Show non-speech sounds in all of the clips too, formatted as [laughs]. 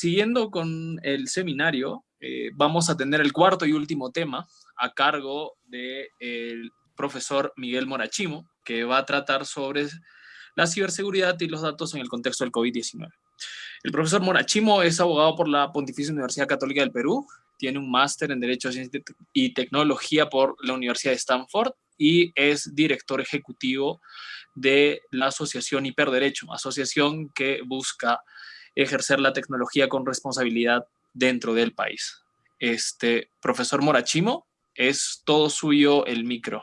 siguiendo con el seminario, eh, vamos a tener el cuarto y último tema a cargo del profesor Miguel Morachimo, que va a tratar sobre la ciberseguridad y los datos en el contexto del COVID-19. El profesor Morachimo es abogado por la Pontificia Universidad Católica del Perú, tiene un máster en Derecho y Tecnología por la Universidad de Stanford y es director ejecutivo de la Asociación Hiperderecho, asociación que busca ejercer la tecnología con responsabilidad dentro del país. Este, profesor Morachimo, es todo suyo el micro.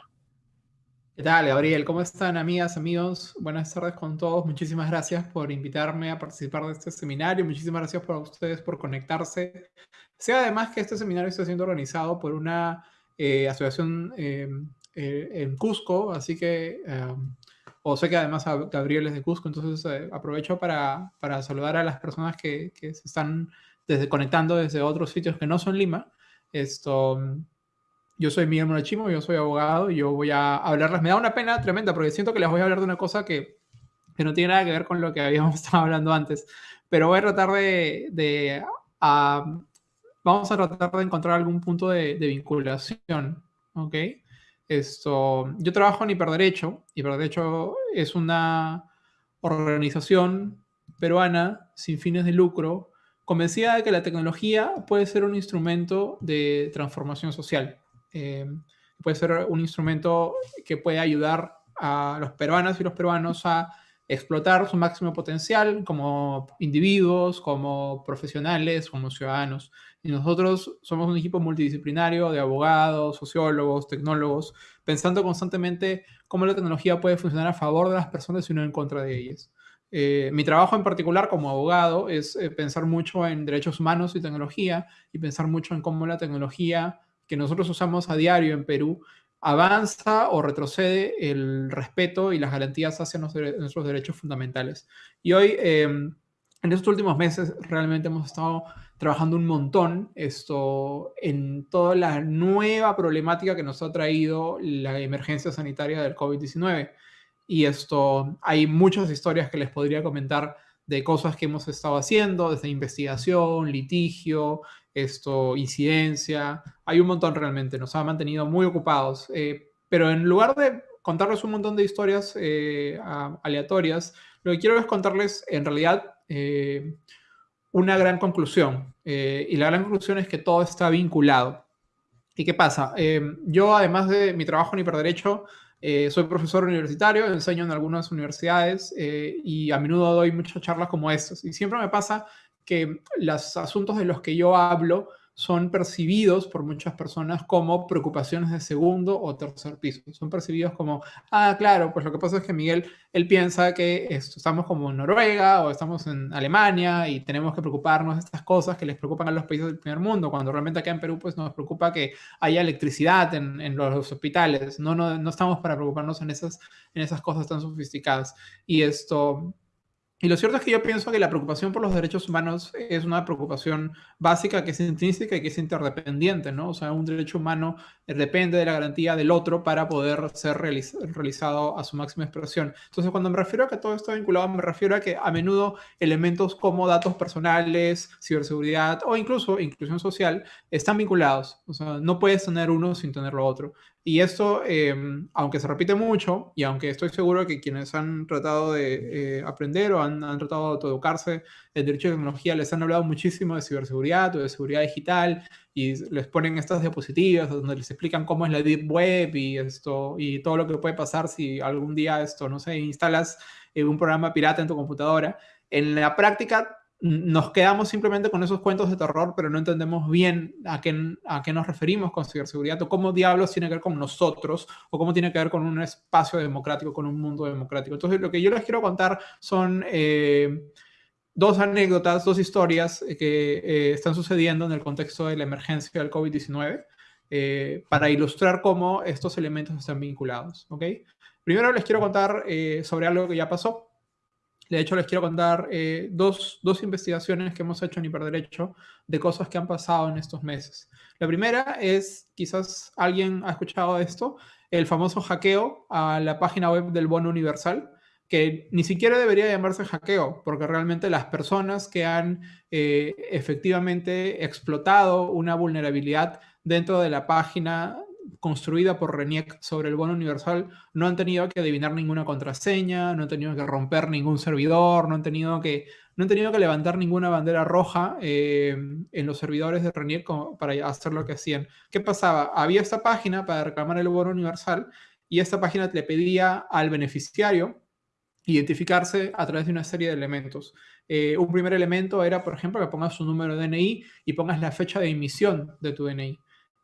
¿Qué tal, Gabriel? ¿Cómo están, amigas, amigos? Buenas tardes con todos. Muchísimas gracias por invitarme a participar de este seminario. Muchísimas gracias por ustedes por conectarse. Sea además que este seminario está siendo organizado por una eh, asociación em, eh, en Cusco, así que, em, o sé que además Gabriel es de Cusco, entonces eh, aprovecho para, para, saludar a las personas que, que se están desde, conectando desde otros sitios que no son Lima. Esto yo soy Miguel Monachimo, yo soy abogado y yo voy a hablarles. Me da una pena tremenda porque siento que les voy a hablar de una cosa que, que no tiene nada que ver con lo que habíamos [laughs] estado hablando antes. Pero voy a tratar de. de vamos a tratar de encontrar algún punto de, de, vinculación. ¿Ok? Esto, yo trabajo en Hiperderecho. Hiperderecho es una organización peruana sin fines de lucro convencida de que la tecnología puede ser un instrumento de transformación social. Eh, puede ser un instrumento que puede ayudar a los peruanos y los peruanos a explotar su máximo potencial como individuos, como profesionales, como ciudadanos. Y nosotros somos un equipo multidisciplinario de abogados, sociólogos, tecnólogos, pensando constantemente cómo la tecnología puede funcionar a favor de las personas y no en contra de ellas. Eh, mi trabajo en particular como abogado es eh, pensar mucho en derechos humanos y tecnología y pensar mucho en cómo la tecnología que nosotros usamos a diario en Perú avanza o retrocede el respeto y las garantías hacia nuestros derechos fundamentales. Y hoy, em, en estos últimos meses, realmente hemos estado trabajando un montón esto, en toda la nueva problemática que nos ha traído la emergencia sanitaria del COVID-19. Y esto, hay muchas historias que les podría comentar de cosas que hemos estado haciendo, desde investigación, litigio, esto, incidencia, hay un montón realmente, nos ha mantenido muy ocupados. Eh, pero en lugar de contarles un montón de historias eh, aleatorias, lo que quiero es contarles en realidad eh, una gran conclusión. y la gran conclusión es que todo está vinculado. ¿Y qué pasa? yo, además de mi trabajo en hiperderecho, soy profesor universitario, enseño en algunas universidades y a menudo doy muchas charlas como estas. Y siempre me pasa que los asuntos de los que yo hablo son percibidos por muchas personas como preocupaciones de segundo o tercer piso. Son percibidos como, ah, claro, pues lo que pasa es que Miguel, él piensa que estamos como en Noruega o estamos en Alemania y tenemos que preocuparnos de estas cosas que les preocupan a los países del primer mundo, cuando realmente acá en Perú pues nos preocupa que haya electricidad en, los hospitales. No, no, no estamos para preocuparnos en esas, en esas cosas tan sofisticadas. Y esto, y lo cierto es que yo pienso que la preocupación por los derechos humanos es una preocupación básica que es intrínseca y que es interdependiente, ¿no? O sea, un derecho humano depende de la garantía del otro para poder ser realizado a su máxima expresión. Entonces, cuando me refiero a que todo está vinculado, me refiero a que a menudo elementos como datos personales, ciberseguridad o incluso inclusión social están vinculados. O sea, no puedes tener uno sin tener lo otro. Y esto, em, aunque se repite mucho, y aunque estoy seguro que quienes han tratado de eh, aprender o han, han, tratado de autoeducarse en derecho de tecnología les han hablado muchísimo de ciberseguridad o de seguridad digital, y les ponen estas diapositivas donde les explican cómo es la Deep Web y, esto, y todo lo que puede pasar si algún día esto, no sé, instalas eh, un programa pirata en tu computadora. En la práctica nos quedamos simplemente con esos cuentos de terror, pero no entendemos bien a qué, a qué nos referimos con ciberseguridad o cómo diablos tiene que ver con nosotros o cómo tiene que ver con un espacio democrático, con un mundo democrático. Entonces, lo que yo les quiero contar son eh, dos anécdotas, dos historias que eh, están sucediendo en el contexto de la emergencia del COVID-19 eh, para ilustrar cómo estos elementos están vinculados. ¿ok? Primero les quiero contar sobre algo que ya pasó. De hecho, les quiero contar eh, dos, dos, investigaciones que hemos hecho en Hiperderecho de cosas que han pasado en estos meses. La primera es, quizás alguien ha escuchado esto, el famoso hackeo a la página web del Bono Universal. que ni siquiera debería llamarse hackeo, porque realmente las personas que han eh, efectivamente explotado una vulnerabilidad dentro de la página construida por RENIEC sobre el bono universal no han tenido que adivinar ninguna contraseña, no han tenido que romper ningún servidor, no han tenido que, no han tenido que levantar ninguna bandera roja eh, en los servidores de RENIEC para hacer lo que hacían. ¿Qué pasaba? Había esta página para reclamar el bono universal y esta página le pedía al beneficiario identificarse a través de una serie de elementos. Eh, un primer elemento era, por ejemplo, que pongas su número de DNI y pongas la fecha de emisión de tu DNI.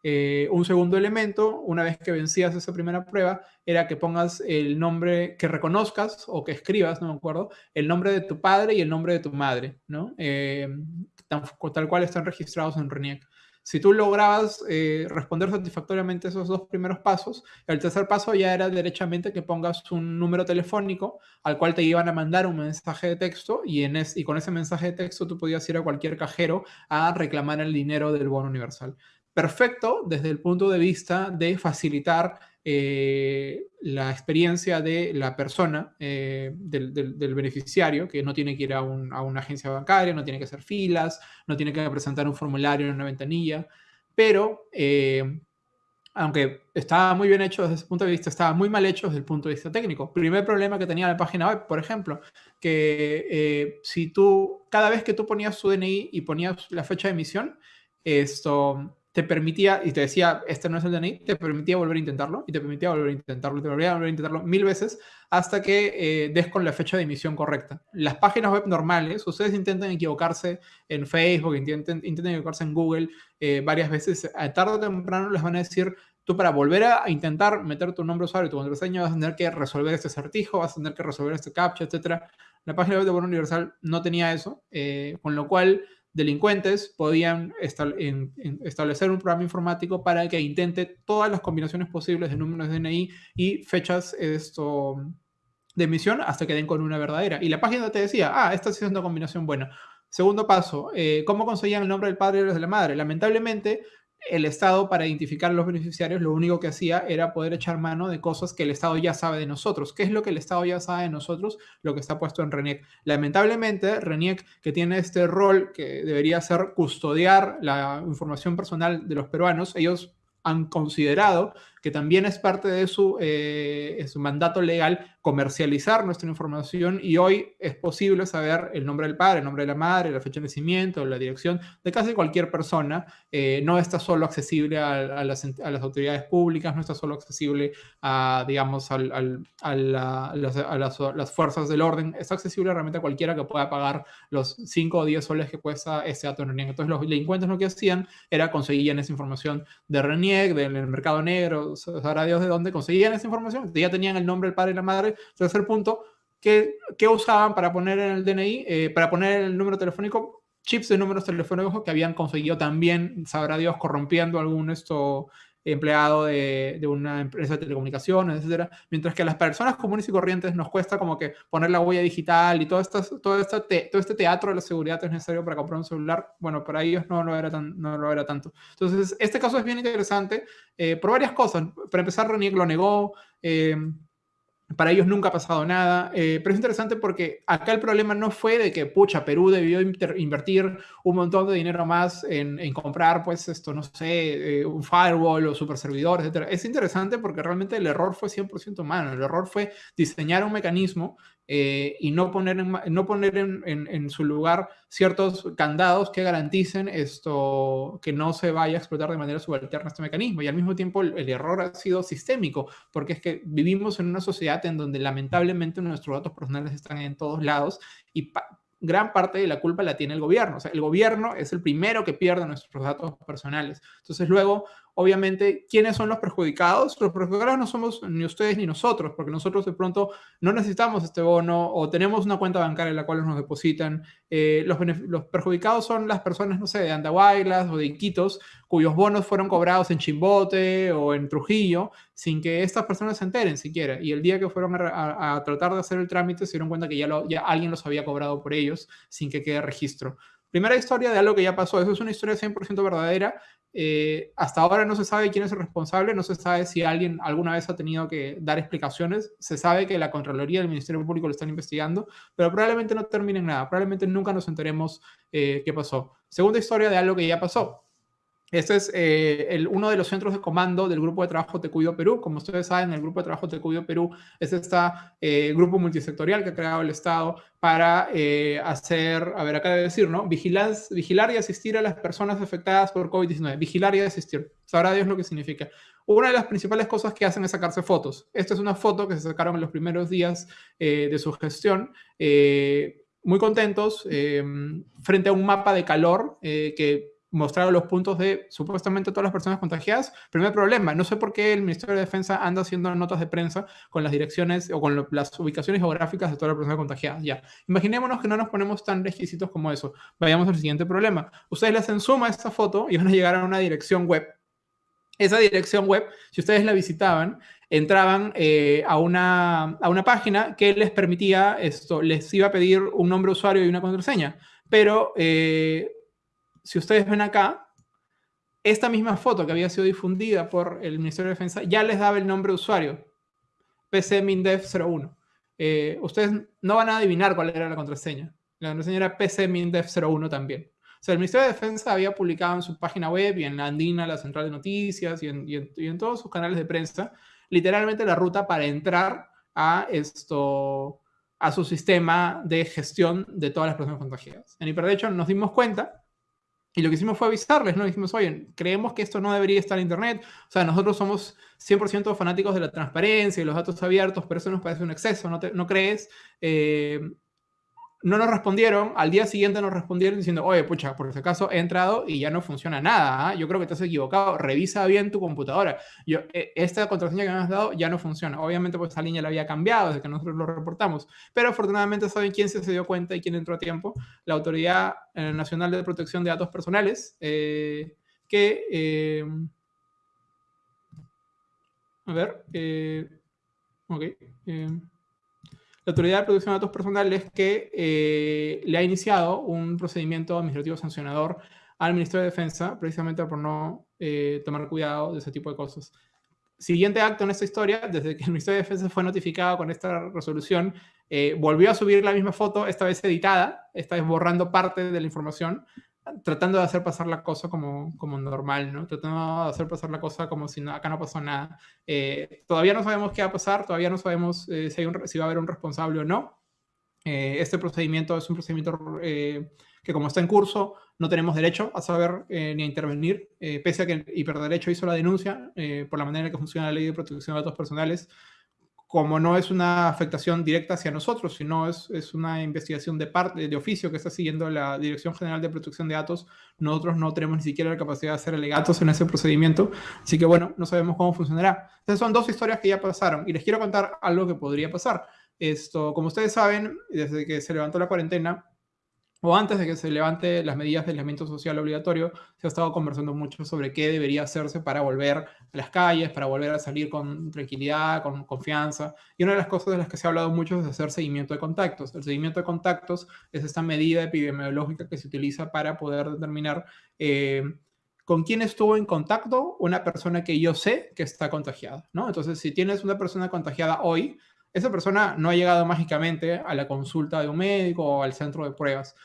Eh, un segundo elemento, una vez que vencías esa primera prueba, era que pongas el nombre, que reconozcas o que escribas, no me acuerdo, el nombre de tu padre y el nombre de tu madre, ¿no? Eh, tal, cual están registrados en RENIEC. Si tú lograbas eh, responder satisfactoriamente esos dos primeros pasos, el tercer paso ya era derechamente que pongas un número telefónico al cual te iban a mandar un mensaje de texto y, en y con ese mensaje de texto tú podías ir a cualquier cajero a reclamar el dinero del bono universal perfecto desde el punto de vista de facilitar eh, la experiencia de la persona, eh, del, beneficiario, que no tiene que ir a, una agencia bancaria, no tiene que hacer filas, no tiene que presentar un formulario en una ventanilla, pero eh, aunque estaba muy bien hecho desde ese punto de vista, estaba muy mal hecho desde el punto de vista técnico. Primer problema que tenía la página web, por ejemplo, que si tú, cada vez que tú ponías su DNI y ponías la fecha de emisión, esto te permitía, y te decía, este no es el DNI, te permitía volver a intentarlo, y te permitía volver a intentarlo, te permitía volver a intentarlo mil veces hasta que eh, des con la fecha de emisión correcta. Las páginas web normales, ustedes intentan equivocarse en Facebook, intenten, intenten equivocarse en Google eh, varias veces, tarde o temprano les van a decir, tú para volver a intentar meter tu nombre usuario y tu contraseña vas a tener que resolver este acertijo, vas a tener que resolver este captcha, etc. La página web de Bono Universal no tenía eso, eh, con lo cual delincuentes podían establecer un programa informático para que intente todas las combinaciones posibles de números de DNI y fechas de emisión hasta que den con una verdadera. Y la página te decía, ah, esta sí es una combinación buena. Segundo paso, eh, ¿cómo conseguían el nombre del padre y de la madre? Lamentablemente, el Estado para identificar a los beneficiarios lo único que hacía era poder echar mano de cosas que el Estado ya sabe de nosotros. ¿Qué es lo que el Estado ya sabe de nosotros? Lo que está puesto en RENIEC. Lamentablemente, RENIEC, que tiene este rol que debería ser custodiar la información personal de los peruanos, ellos han considerado que también es parte de su, eh, su mandato legal comercializar nuestra información y hoy es posible saber el nombre del padre, el nombre de la madre, la fecha de nacimiento, la dirección de casi cualquier persona. Eh, no está solo accesible a, las, autoridades públicas, no está solo accesible a, digamos, a, las, fuerzas del orden, está accesible realmente a cualquiera que pueda pagar los 5 o 10 soles que cuesta ese dato de RENIEC. Entonces los delincuentes lo que hacían era conseguían esa información de RENIEC, del mercado negro, sabrá Dios de dónde conseguían esa información. Ya tenían el nombre del padre y la madre Tercer punto, ¿qué, usaban para poner en el DNI, eh, para poner el número telefónico? Chips de números telefónicos que habían conseguido también, sabrá Dios, corrompiendo algún esto empleado de, una empresa de telecomunicaciones, etcétera, mientras que a las personas comunes y corrientes nos cuesta como que poner la huella digital y todo, esto, todo, este, todo este teatro de la seguridad es necesario para comprar un celular, bueno, para ellos no lo era, tan, no lo era tanto. Entonces, este caso es bien interesante eh, por varias cosas. Para empezar, Renier lo negó, eh, para ellos nunca ha pasado nada, eh, pero es interesante porque acá el problema no fue de que, pucha, Perú debió invertir un montón de dinero más en, comprar, pues, esto, no sé, eh, un firewall o super servidores, etc. Es interesante porque realmente el error fue 100% humano. El error fue diseñar un mecanismo eh, y no poner, en, no poner en, su lugar ciertos candados que garanticen esto, que no se vaya a explotar de manera subalterna este mecanismo. Y al mismo tiempo el, error ha sido sistémico, porque es que vivimos en una sociedad en donde lamentablemente nuestros datos personales están en todos lados y gran parte de la culpa la tiene el gobierno. O sea, el gobierno es el primero que pierde nuestros datos personales. Entonces luego obviamente, ¿quiénes son los perjudicados? Los perjudicados no somos ni ustedes ni nosotros, porque nosotros de pronto no necesitamos este bono o tenemos una cuenta bancaria en la cual nos depositan. Eh, los, perjudicados son las personas, no sé, de Andahuaylas o de Iquitos, cuyos bonos fueron cobrados en Chimbote o en Trujillo, sin que estas personas se enteren siquiera. Y el día que fueron a, tratar de hacer el trámite, se dieron cuenta que ya, ya alguien los había cobrado por ellos, sin que quede registro. Primera historia de algo que ya pasó. Eso es una historia 100% verdadera. Eh, hasta ahora no se sabe quién es el responsable, no se sabe si alguien alguna vez ha tenido que dar explicaciones. Se sabe que la Contraloría del Ministerio Público lo están investigando, pero probablemente no termine en nada. Probablemente nunca nos enteremos eh, qué pasó. Segunda historia de algo que ya pasó. Este es eh, uno de los centros de comando del Grupo de Trabajo Te Cuido Perú. Como ustedes saben, el Grupo de Trabajo Te Cuido Perú es este grupo multisectorial que ha creado el Estado para eh, hacer, a ver, acá debe decir, ¿no? Vigilar, vigilar y asistir a las personas afectadas por COVID-19. Vigilar y asistir. Sabrá Dios lo que significa. Una de las principales cosas que hacen es sacarse fotos. Esta es una foto que se sacaron en los primeros días de su gestión muy contentos frente a un mapa de calor que mostraron los puntos de supuestamente todas las personas contagiadas. Primer problema, no sé por qué el Ministerio de Defensa anda haciendo notas de prensa con las direcciones o con las ubicaciones geográficas de todas las personas contagiadas. Ya, imaginémonos que no nos ponemos tan requisitos como eso. Vayamos al siguiente problema. Ustedes le hacen suma a esta foto y van a llegar a una dirección web. Esa dirección web, si ustedes la visitaban, entraban eh, a, una, a una página que les permitía esto, les iba a pedir un nombre usuario y una contraseña. Pero eh, si ustedes ven acá, esta misma foto que había sido difundida por el Ministerio de Defensa ya les daba el nombre de usuario, PCMINDEF01. Eh, ustedes no van a adivinar cuál era la contraseña. La contraseña era PCMINDEF01 también. O sea, el Ministerio de Defensa había publicado en su página web y en la Andina, la central de noticias y en, y en todos sus canales de prensa, literalmente la ruta para entrar a esto a su sistema de gestión de todas las personas contagiadas. En Hiperderecho nos dimos cuenta y lo que hicimos fue avisarles, ¿no? Dijimos, oye, creemos que esto no debería estar en Internet. O sea, nosotros somos 100% fanáticos de la transparencia y los datos abiertos, pero eso nos parece un exceso, ¿no, ¿no crees? Eh, no nos respondieron, al día siguiente nos respondieron diciendo, oye, pucha, por ese caso he entrado y ya no funciona nada, ¿ah? yo creo que te has equivocado, revisa bien tu computadora. Yo, e, esta contraseña que me has dado ya no funciona. Obviamente, pues esa línea la había cambiado desde que nosotros lo reportamos, pero afortunadamente saben quién se, dio cuenta y quién entró a tiempo. La Autoridad eh, Nacional de Protección de Datos Personales, eh, que... Eh, a ver, ok. La Autoridad de Protección de Datos Personales que eh, le ha iniciado un procedimiento administrativo sancionador al Ministerio de Defensa, precisamente por no eh, tomar cuidado de ese tipo de cosas. Siguiente acto en esta historia, desde que el Ministerio de Defensa fue notificado con esta resolución, eh, volvió a subir la misma foto, esta vez editada, esta vez borrando parte de la información, tratando de hacer pasar la cosa como, como normal, ¿no? Tratando de hacer pasar la cosa como si acá no pasó nada. Eh, todavía no sabemos qué va a pasar, todavía no sabemos eh, si, si, va a haber un responsable o no. Eh, este procedimiento es un procedimiento que como está en curso, no tenemos derecho a saber ni a intervenir, pese a que hiperderecho hizo la denuncia por la manera en que funciona la ley de protección de datos personales como no es una afectación directa hacia nosotros, sino es, es, una investigación de parte, de oficio que está siguiendo la Dirección General de Protección de Datos, nosotros no tenemos ni siquiera la capacidad de hacer alegatos en ese procedimiento, así que bueno, no sabemos cómo funcionará. Entonces son dos historias que ya pasaron y les quiero contar algo que podría pasar. Esto, como ustedes saben, desde que se levantó la cuarentena, o antes de que se levante las medidas de aislamiento social obligatorio, se ha estado conversando mucho sobre qué debería hacerse para volver a las calles, para volver a salir con tranquilidad, con confianza. Y una de las cosas de las que se ha hablado mucho es hacer seguimiento de contactos. El seguimiento de contactos es esta medida epidemiológica que se utiliza para poder determinar eh, con quién estuvo en contacto una persona que yo sé que está contagiada. ¿no? Entonces, si tienes una persona contagiada hoy, esa persona no ha llegado mágicamente a la consulta de un médico o al centro de pruebas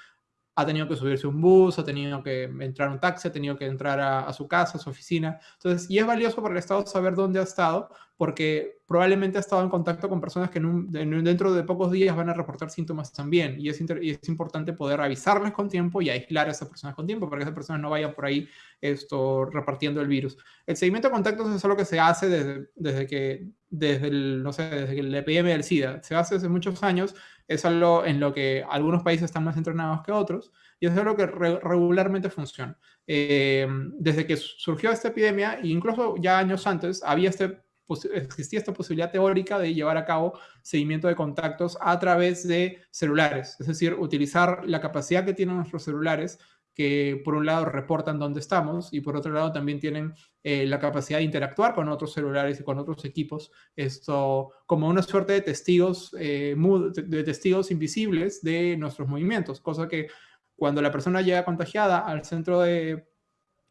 ha tenido que subirse un bus, ha tenido que entrar a un taxi, ha tenido que entrar a, su casa, a su oficina. Entonces, y es valioso para el Estado saber dónde ha estado, porque probablemente ha estado en contacto con personas que dentro de pocos días van a reportar síntomas también. Y es, es, importante poder avisarles con tiempo y aislar a esas personas con tiempo, para que esas personas no vayan por ahí esto, repartiendo el virus. El seguimiento de contactos es algo que se hace desde, desde que, desde el, no sé, desde el epidemia del SIDA. Se hace hace muchos años es algo en lo que algunos países están más entrenados que otros y es algo que regularmente funciona. Eh, desde que surgió esta epidemia, e incluso ya años antes, había este, existía esta posibilidad teórica de llevar a cabo seguimiento de contactos a través de celulares, es decir, utilizar la capacidad que tienen nuestros celulares que por un lado reportan dónde estamos y por otro lado también tienen eh, la capacidad de interactuar con otros celulares y con otros equipos, esto como una suerte de testigos, eh, de testigos invisibles de nuestros movimientos, cosa que cuando la persona llega contagiada al centro de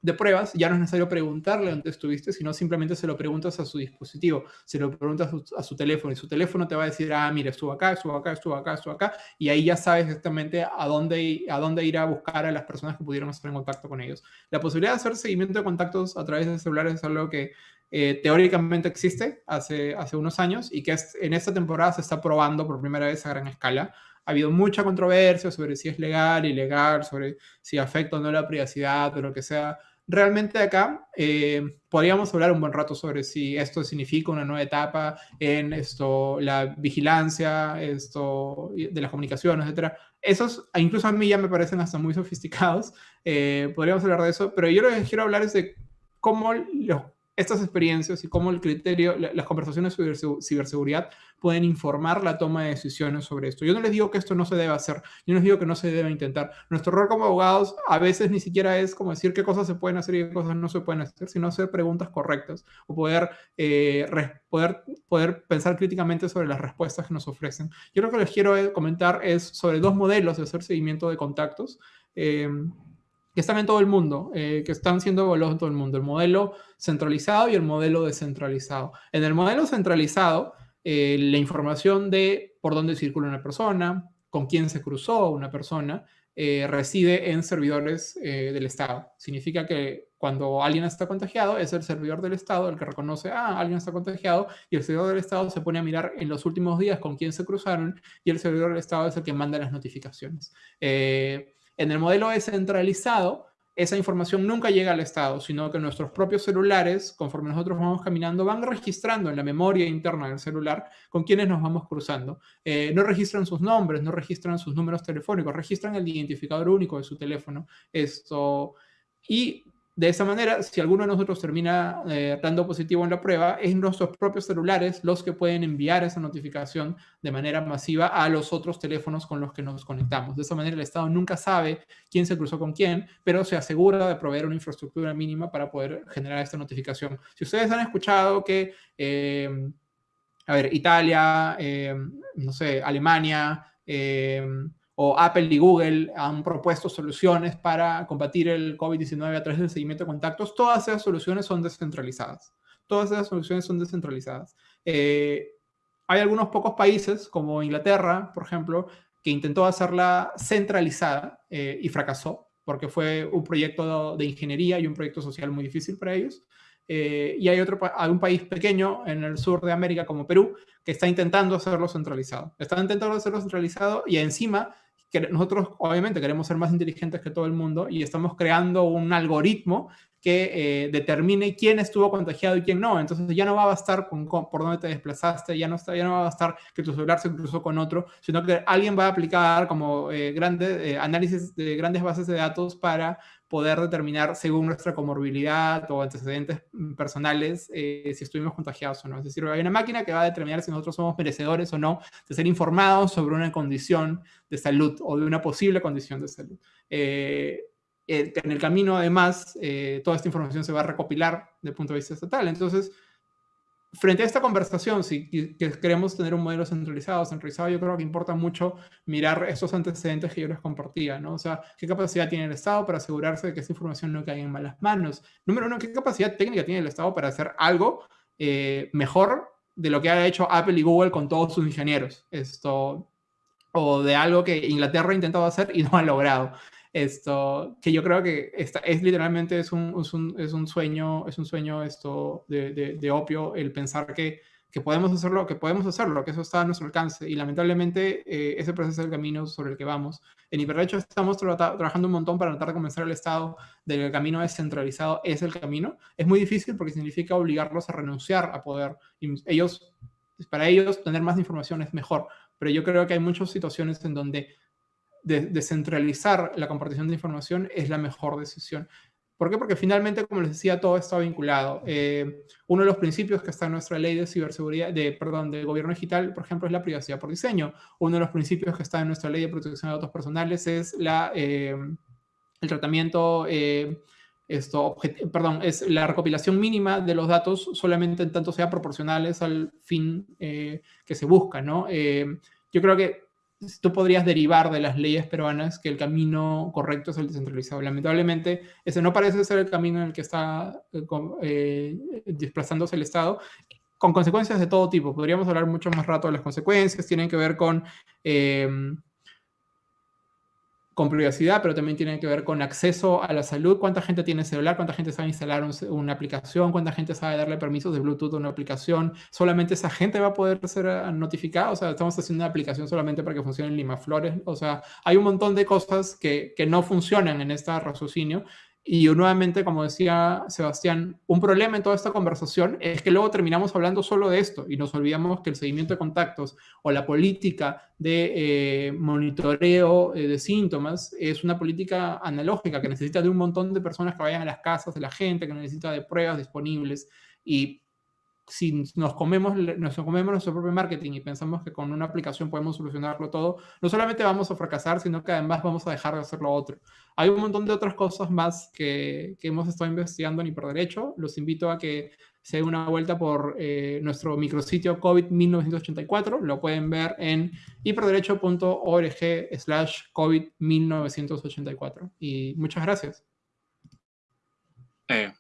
de pruebas, ya no es necesario preguntarle dónde estuviste, sino simplemente se lo preguntas a su dispositivo, se lo preguntas a su, teléfono y su teléfono te va a decir, ah, mira, estuvo acá, estuvo acá, estuvo acá, estuvo acá, y ahí ya sabes exactamente a dónde, a dónde ir a buscar a las personas que pudieron estar en contacto con ellos. La posibilidad de hacer seguimiento de contactos a través de celulares es algo que eh, teóricamente existe hace, hace unos años y que en esta temporada se está probando por primera vez a gran escala ha habido mucha controversia sobre si es legal, ilegal, sobre si afecta o no la privacidad o lo que sea. Realmente acá eh, podríamos hablar un buen rato sobre si esto significa una nueva etapa en esto, la vigilancia, esto de las comunicaciones, etcétera. Esos, incluso a mí ya me parecen hasta muy sofisticados. Eh, podríamos hablar de eso, pero yo lo que quiero hablar es de cómo los estas experiencias y cómo el criterio, las conversaciones sobre ciberseguridad pueden informar la toma de decisiones sobre esto. Yo no les digo que esto no se debe hacer, yo no les digo que no se debe intentar. Nuestro rol como abogados a veces ni siquiera es como decir qué cosas se pueden hacer y qué cosas no se pueden hacer, sino hacer preguntas correctas o poder, eh, poder, poder pensar críticamente sobre las respuestas que nos ofrecen. Yo lo que les quiero eh, comentar es sobre dos modelos de hacer seguimiento de contactos. Eh, que están en todo el mundo, eh, que están siendo evaluados en todo el mundo, el modelo centralizado y el modelo descentralizado. En el modelo centralizado, eh, la información de por dónde circula una persona, con quién se cruzó una persona, eh, reside en servidores del Estado. Significa que cuando alguien está contagiado, es el servidor del Estado el que reconoce, ah, alguien está contagiado, y el servidor del Estado se pone a mirar en los últimos días con quién se cruzaron, y el servidor del Estado es el que manda las notificaciones. En el modelo descentralizado, esa información nunca llega al Estado, sino que nuestros propios celulares, conforme nosotros vamos caminando, van registrando en la memoria interna del celular con quienes nos vamos cruzando. Eh, no registran sus nombres, no registran sus números telefónicos, registran el identificador único de su teléfono. Esto, y de esa manera, si alguno de nosotros termina eh, dando positivo en la prueba, es nuestros propios celulares los que pueden enviar esa notificación de manera masiva a los otros teléfonos con los que nos conectamos. De esa manera, el Estado nunca sabe quién se cruzó con quién, pero se asegura de proveer una infraestructura mínima para poder generar esta notificación. Si ustedes han escuchado que, eh, a ver, Italia, eh, no sé, Alemania, o Apple y Google han propuesto soluciones para combatir el COVID-19 a través del seguimiento de contactos, todas esas soluciones son descentralizadas. Todas esas soluciones son descentralizadas. Eh, hay algunos pocos países, como Inglaterra, por ejemplo, que intentó hacerla centralizada eh, y fracasó, porque fue un proyecto de ingeniería y un proyecto social muy difícil para ellos. Eh, y hay, otro, hay un país pequeño en el sur de América como Perú que está intentando hacerlo centralizado. Está intentando hacerlo centralizado y encima nosotros obviamente queremos ser más inteligentes que todo el mundo y estamos creando un algoritmo eh, determine quién estuvo contagiado y quién no. Entonces ya no va a bastar con, por dónde te desplazaste, ya no, está, ya no va a bastar que tu celular se cruzó con otro, sino que alguien va a aplicar como eh, eh, análisis de grandes bases de datos para poder determinar según nuestra comorbilidad o antecedentes personales si estuvimos contagiados o no. Es decir, hay una máquina que va a determinar si nosotros somos merecedores o no de ser informados sobre una condición de salud o de una posible condición de salud. Eh, en el camino, además, eh, toda esta información se va a recopilar desde el punto de vista estatal. Entonces, frente a esta conversación, si queremos tener un modelo centralizado, centralizado, yo creo que importa mucho mirar estos antecedentes que yo les compartía, ¿no? O sea, qué capacidad tiene el Estado para asegurarse de que esta información no caiga en malas manos. Número uno, qué capacidad técnica tiene el Estado para hacer algo eh, mejor de lo que ha hecho Apple y Google con todos sus ingenieros. Esto, o de algo que Inglaterra ha intentado hacer y no ha logrado. Esto, que yo creo que es literalmente es un, es un, es un sueño, es un sueño esto de, de, opio el pensar que, que, podemos hacerlo, que podemos hacerlo, que eso está a nuestro alcance. Y lamentablemente eh, ese proceso es el camino sobre el que vamos. En Hiperderecho estamos trabajando un montón para tratar de convencer al Estado de que el camino descentralizado es el camino. Es muy difícil porque significa obligarlos a renunciar a poder. ellos, para ellos, tener más información es mejor. Pero yo creo que hay muchas situaciones en donde descentralizar la compartición de información es la mejor decisión. ¿Por qué? Porque finalmente, como les decía, todo está vinculado. Eh, uno de los principios que está en nuestra ley de ciberseguridad, de, perdón, de gobierno digital, por ejemplo, es la privacidad por diseño. Uno de los principios que está en nuestra ley de protección de datos personales es la, eh, el tratamiento, eh, esto, perdón, es la recopilación mínima de los datos solamente en tanto sea proporcionales al fin que se busca, ¿no? yo creo que tú podrías derivar de las leyes peruanas que el camino correcto es el descentralizado. Lamentablemente, ese no parece ser el camino en el que está eh, eh, desplazándose el Estado, con consecuencias de todo tipo. Podríamos hablar mucho más rato de las consecuencias, tienen que ver con con privacidad, pero también tiene que ver con acceso a la salud, cuánta gente tiene celular, cuánta gente sabe instalar una aplicación, cuánta gente sabe darle permisos de Bluetooth a una aplicación, solamente esa gente va a poder ser ah, notificada, o sea, estamos haciendo una aplicación solamente para que funcione en Lima Flores, o sea, hay un montón de cosas que, que no funcionan en este raciocinio y nuevamente, como decía Sebastián, un problema en toda esta conversación es que luego terminamos hablando solo de esto y nos olvidamos que el seguimiento de contactos o la política de eh, monitoreo eh, de síntomas es una política analógica que necesita de un montón de personas que vayan a las casas de la gente, que necesita de pruebas disponibles y si nos comemos, nos comemos nuestro propio marketing y pensamos que con una aplicación podemos solucionarlo todo, no solamente vamos a fracasar, sino que además vamos a dejar de hacer lo otro. Hay un montón de otras cosas más que, que hemos estado investigando en Hiperderecho. Los invito a que se den una vuelta por eh, nuestro micrositio COVID-1984. Lo pueden ver en hiperderecho.org slash COVID-1984. Y muchas gracias. Eh,